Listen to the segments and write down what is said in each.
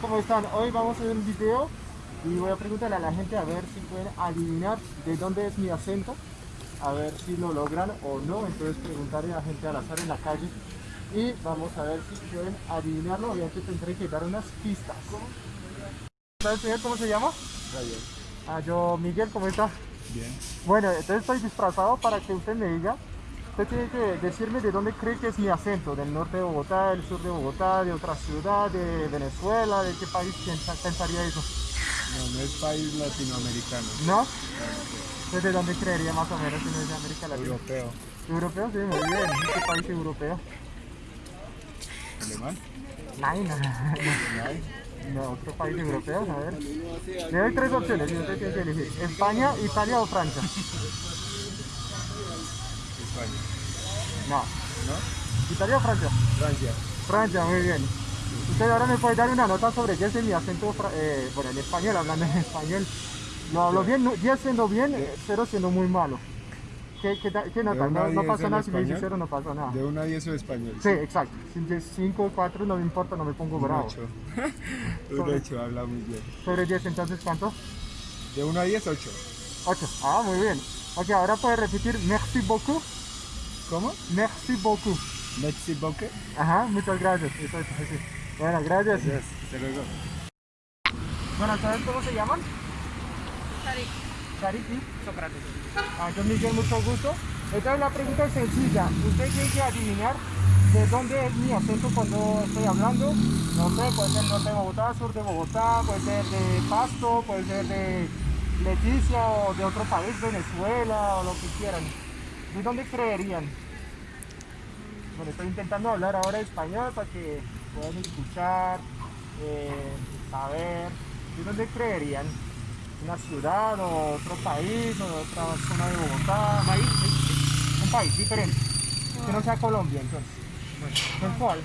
¿cómo están? Hoy vamos a hacer un video y voy a preguntarle a la gente a ver si pueden adivinar de dónde es mi acento, a ver si lo logran o no, entonces preguntaré a la gente al azar en la calle y vamos a ver si pueden adivinarlo, obviamente tendré que dar unas pistas. ¿Sabes señor cómo se llama? Rayo. Ah, yo Miguel, ¿cómo está? Bien. Bueno, entonces estoy disfrazado para que usted me diga. Usted tiene que decirme de dónde cree que es mi acento, del norte de Bogotá, del sur de Bogotá, de otra ciudad, de Venezuela, de qué país pensaría eso. No, no es país latinoamericano. ¿No? Entonces, ¿de dónde creería más o menos si no es de América Latina? Europeo. ¿Europeo? Sí, muy bien. ¿Qué país europeo? ¿Alemán? ¿No? No, otro país europeo, a ver. Le doy tres opciones y usted tiene que elegir. España, Italia o Francia. España. No. ¿No? ¿Italia o Francia? Francia. Francia, muy bien. Usted ahora me puede dar una nota sobre 10 en mi acento, eh, bueno, en español, hablando en español. Lo hablo bien, no- 10 siendo bien, 0 siendo muy malo. ¿Qué, qué, qué nota? No, no 10 pasa en nada si me dice? 0, no pasa nada. De 1 a 10 o español. Sí, exacto. Si es 5 o 4 no me importa, no me pongo Un bravo. 8. Un 8, habla muy bien. Sobre 10, entonces, ¿cuánto? De 1 a 10, 8. 8. Ah, muy bien. Ok, ahora puede repetir merci beaucoup. ¿Cómo? Merci beaucoup. Mexi Boque. Ajá, muchas gracias. Eso es, sí. Bueno, gracias. Yes. Hasta luego. Bueno, ¿sabes cómo se llaman? Charity. Sócrates. Ah, yo Miguel, mucho gusto. Esta es la pregunta es sencilla. Usted tiene que adivinar de dónde es mi acento cuando estoy hablando. No sé, puede ser norte de Bogotá, sur de Bogotá, puede ser de Pasto, puede ser de Leticia o de otro país, Venezuela o lo que quieran. ¿De dónde creerían? Bueno, estoy intentando hablar ahora español para que puedan escuchar, eh, saber. ¿De dónde creerían? ¿Una ciudad o otro país o otra zona de Bogotá? País. Un país diferente. Que no sea Colombia, entonces. ¿En cuál?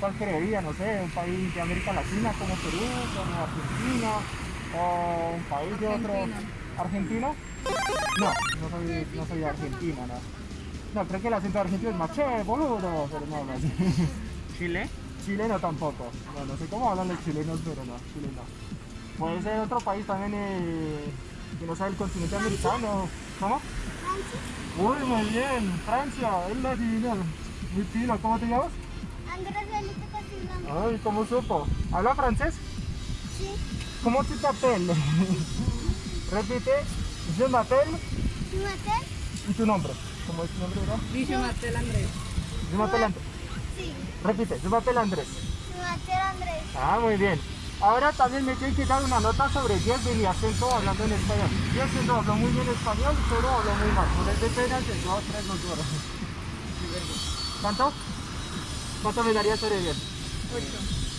¿Cuál creería? No sé, un país de América Latina como Perú, como Argentina, o un país de otro. ¿Argentina? No, no soy, no soy de Argentina, no. No, creo que el acento argentino es más che, boludo, pero no, no así. Chile. Chileno tampoco. No, no sé cómo hablan los chilenos, pero no, Chile no. Puede ser otro país también eh, que no sea el continente americano. ¿Cómo? Uy, muy bien, Francia, él adivinó. Muy fino, ¿cómo te llamas? Andrés Felipe Castellano. Ay, ¿cómo supo? ¿Habla francés? Sí. ¿Cómo te t'appelles? Repite, je m'appelle ¿Tu mater? y tu nombre. ¿Cómo es tu nombre, verdad? Dice Martel Andrés. Je m'appelle Andrés. Sí. Repite, je m'appelle Andrés. Tu mater Andrés. Ah, muy bien. Ahora también me tienen que dar una nota sobre 10 de mi acento hablando en español. 10 siendo hablo muy bien español, pero hablo muy mal. No les dé pena que yo tres no lloro. ¿Cuánto? ¿Cuánto me daría sobre 10? 8.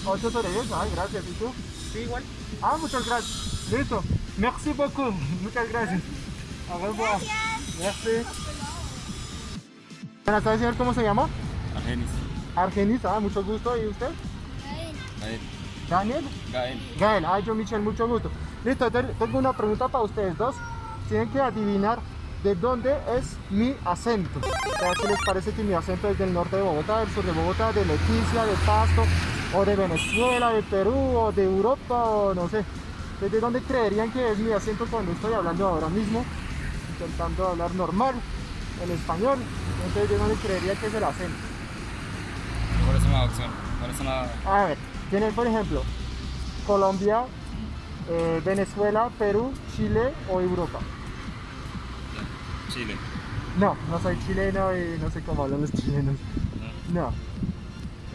8 sobre 10, ay, gracias. ¿Y tú? Sí, igual. Ah, muchas gracias. Listo. Merci beaucoup. Muchas gracias. A revoir. Merci. Buenas tardes, señor. ¿Cómo se llama? Argenis. Argenis. Ah, mucho gusto. ¿Y usted? Gael. Daniel. Gael. Gael, ay, yo Michelle, mucho gusto. Listo, te- tengo una pregunta para ustedes dos. Tienen que adivinar de dónde es mi acento. O si les parece que mi acento es del norte de Bogotá, del sur de Bogotá, de Leticia, de Pasto, o de Venezuela, de Perú, o de Europa, o no sé. ¿Desde dónde creerían que es mi acento cuando estoy hablando ahora mismo? Intentando hablar normal, en español. Entonces, ¿de dónde creería que es el acento? ¿Cuál es una opción? ¿Cuál es una...? A ver, tienes por ejemplo Colombia, eh, Venezuela, Perú, Chile o Europa. Chile. No, no soy chileno y no sé cómo hablan los chilenos. No.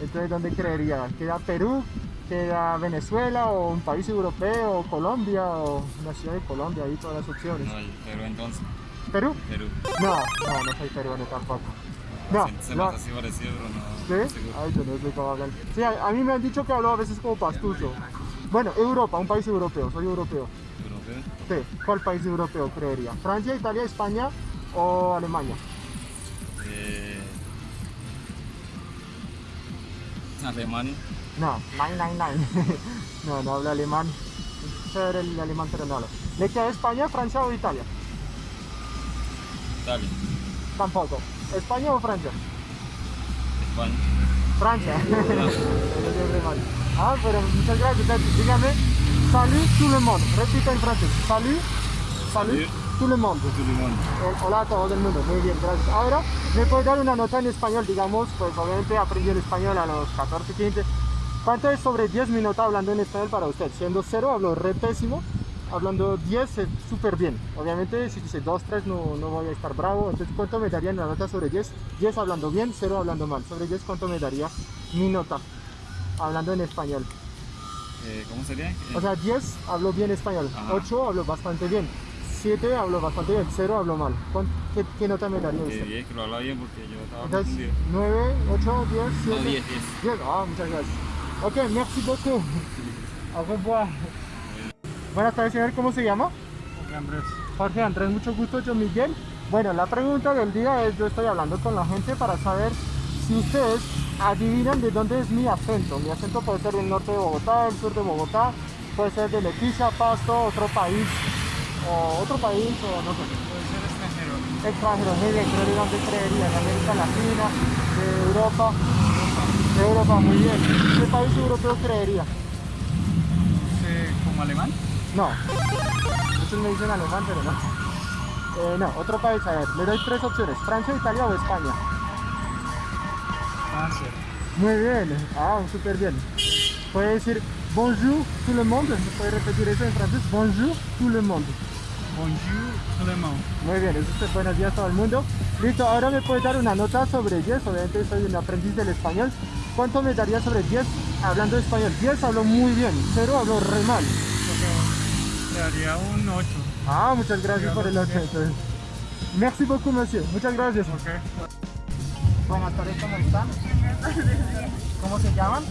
Entonces, ¿dónde creería? ¿Queda Perú? ¿Queda Venezuela? ¿O un país europeo? ¿O Colombia? ¿O una ciudad de Colombia? Ahí todas las opciones. No, pero entonces. ¿Perú? Perú. No, no, no soy peruano tampoco. No, Se, se no. me hace así parecido, pero no. ¿Sí? seguro. Ay, yo no sé cómo hablan. Sí, a, a mí me han dicho que hablo a veces como pastuso. Bueno, Europa, un país europeo, soy europeo. Europeo. Sí, ¿cuál país europeo creería? ¿Francia, Italia, España o Alemania? Eh... Alemania. No, nein, nein, nein. No, no hablo alemán. Chévere el alemán, pero no hablo. ¿Le queda España, Francia o Italia? Italia. Tampoco. ¿España o Francia? España. Francia. Ah, pero muchas gracias. Dígame, salut tout le monde. Repita en francés. Salut, salut Salut. tout le monde. Tout le monde. Eh, Hola a todo el mundo, muy bien, gracias. Ahora, ¿me puedes dar una nota en español? Digamos, pues obviamente aprendí el español a los 14, 15. ¿Cuánto es sobre 10 minutos hablando en español para usted? Siendo 0, hablo re pésimo. Hablando 10 es súper bien. Obviamente, si dice 2, 3 no, no voy a estar bravo. Entonces, ¿cuánto me daría una nota sobre 10? 10 hablando bien, 0 hablando mal. Sobre 10, ¿cuánto me daría mi nota? Hablando en español. Eh, ¿Cómo sería? Eh, O sea, 10 hablo bien español, Ajá. 8 hablo bastante bien, 7 hablo bastante bien, 0 hablo mal. ¿Cuán- ¿Qué, qué nota me daría usted? 10, que lo hablaba bien porque yo estaba Entonces, confundido. 9, 8, 10, 7. No, 10, 10. 10, ah, muchas gracias. Ok, merci beaucoup. Au revoir. Buenas tardes, señor. ¿Cómo se llama? Andrés. Jorge Andrés, mucho gusto. Yo, Miguel. Bueno, la pregunta del día es: yo estoy hablando con la gente para saber si ustedes adivinan de dónde es mi acento. Mi acento puede ser del norte de Bogotá, del sur de Bogotá, puede ser de Leticia, Pasto, otro país, o otro país, o no sé. Puede ser extranjero. bien, creo de dónde creería, de América Latina, de Europa, Europa, muy bien. ¿Qué país europeo creería? ¿Como alemán? No, muchos me dicen alemán, pero no. Eh, no, otro país, a ver, le doy tres opciones, Francia, Italia o España. Francia. Muy bien, ah, súper bien. Puede decir bonjour tout le monde, ¿me puede repetir eso en francés? Bonjour tout le monde. Bonjour, alemán. Muy bien, eso es buenos días a todo el mundo. Listo, ahora me puedes dar una nota sobre 10, obviamente soy un aprendiz del español. ¿Cuánto me daría sobre 10 hablando español? 10 hablo muy bien, 0 hablo re mal. Le daría un 8. Ah, muchas gracias por el 8. Merci beaucoup, monsieur. Muchas gracias. Ok. Buenas tardes, ¿cómo están? ¿Cómo se llaman?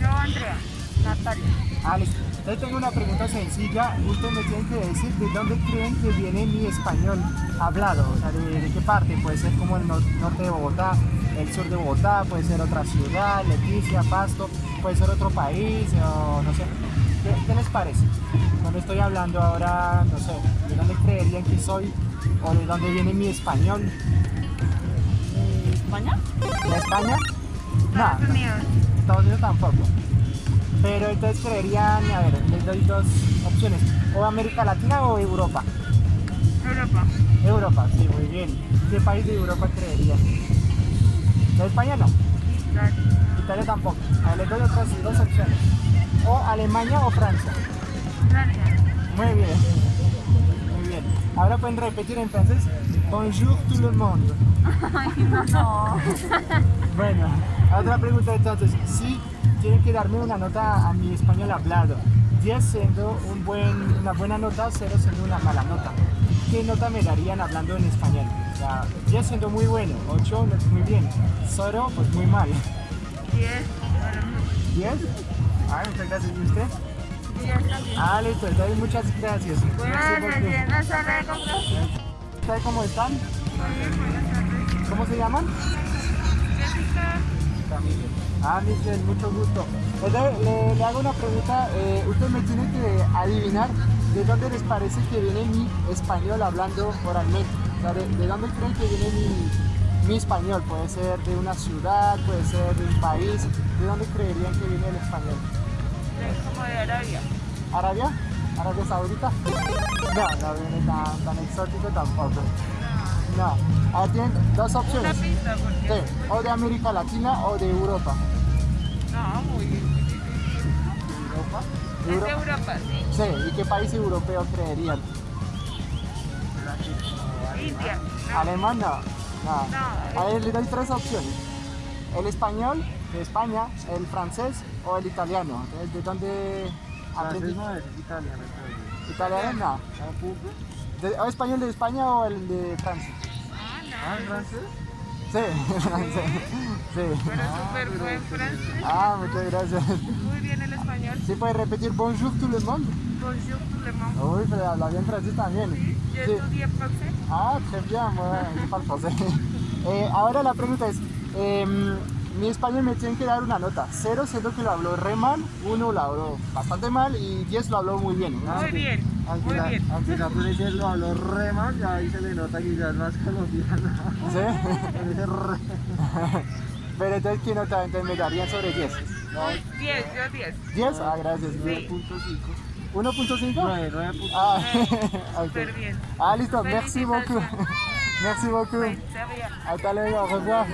Yo, Andrea, Natalia. Ah, listo. Entonces tengo una pregunta sencilla. Ustedes me tienen que decir de dónde creen que viene mi español hablado. O sea, de, de qué parte. Puede ser como el nor- norte de Bogotá, el sur de Bogotá, puede ser otra ciudad, Leticia, Pasto, puede ser otro país, o no sé. ¿Qué, qué les parece? Cuando estoy hablando ahora, no sé, de dónde creerían que soy o de dónde viene mi español. ¿España? ¿De España? No, Estados Unidos. Estados Unidos tampoco. Pero entonces creerían, a ver, les doy dos opciones, o América Latina o Europa. Europa. Europa, sí, muy bien. ¿Qué país de Europa creerían? ¿De España no? Italia. Italia tampoco. A ver, les doy otras dos opciones. O Alemania o Francia. Francia. Muy bien. Muy bien. Ahora pueden repetir en francés. Bonjour tout le monde. Ay, no. Bueno, otra pregunta entonces. Si tienen que darme una nota a mi español hablado, 10 siendo un buen, una buena nota, 0 siendo una mala nota. ¿Qué nota me darían hablando en español? O sea, 10 siendo muy bueno, 8 no es muy bien, 0 pues muy mal. 10. 10? Ah, muchas gracias. ¿Y usted? 10 también. Ah, listo, entonces muchas gracias. Buenas buenas tardes. ¿Ustedes cómo están? Buenas tardes. ¿Cómo se llaman? Jessica. Ah, Michelle, mucho gusto. Entonces, le, le hago una pregunta. eh, usted me tiene que adivinar de dónde les parece que viene mi español hablando oralmente. O sea, de, de dónde creen que viene mi, mi español. Puede ser de una ciudad, puede ser de un país. ¿De dónde creerían que viene el español? de- Como de Arabia. ¿Arabia? ¿Arabia Saudita? No, no viene tan, tan exótico tampoco. No. Ah, tienen dos Una opciones. pista, porque. Sí, o de América Latina o de Europa. No, muy, muy difícil. ¿Europa? Es de Europa, sí. Sí, ¿y qué país europeo creerían? India. No. ¿Alemán? No. no. No, A ver, le doy tres opciones. El español, de España, el francés o el italiano. Entonces, ¿De dónde aprendí? es Italia, ¿Italiano? No. De- ¿O español de España o el de Francia? Ah, no. francés? Sí, francés. Sí. Pero súper buen francés. Ah, muchas gracias. Muy bien el español. ¿Sí puede repetir bonjour tout le monde? Bonjour, tout le monde. Uy, pero habla bien francés también. Yo Sí. estudié francés. Ah, très bien, bueno, français. Eh, ahora la pregunta es, em, mi español me tiene que dar una nota, 0 siendo que lo hablo re mal, 1 lo hablo bastante mal y 10 lo hablo muy bien. ¿no? Muy bien, Aunque la, aunque la Tunisia lo habló re mal, ya ahí se le nota que ya es más colombiano. ¿Sí? Re. Pero entonces, ¿qué nota? Entonces me darían sobre 10. No, 10, yo 10. 10, ah, gracias. 9.5. 1.5. 9, 9.5. Ah, ok. Súper bien. Ah, listo, merci beaucoup. Merci beaucoup. Hasta luego, revoir.